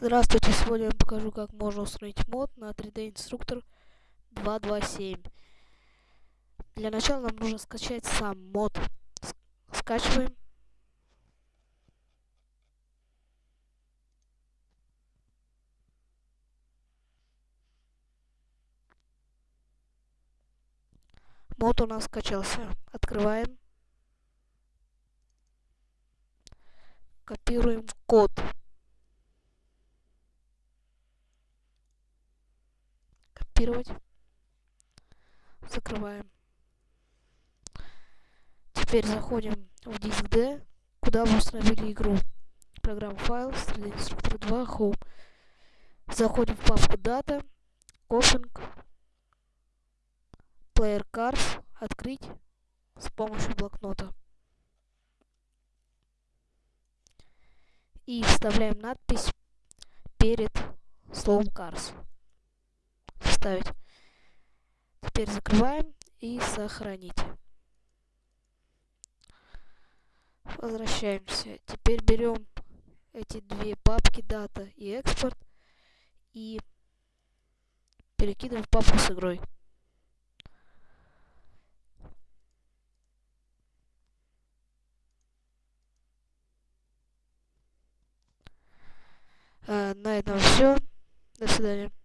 Здравствуйте, сегодня я покажу, как можно установить мод на 3D инструктор 227. Для начала нам нужно скачать сам мод. Скачиваем. Мод у нас скачался. Открываем. Копируем код. Копировать. Закрываем. Теперь заходим в диск D, куда мы установили игру. Программа файл, инструктор 2, Home. Заходим в папку Data, Coping, Player Cars, открыть с помощью блокнота. И вставляем надпись перед словом Cars вставить. Теперь закрываем и сохранить. Возвращаемся. Теперь берем эти две папки дата и экспорт и перекидываем в папку с игрой. Э, на этом все. До свидания.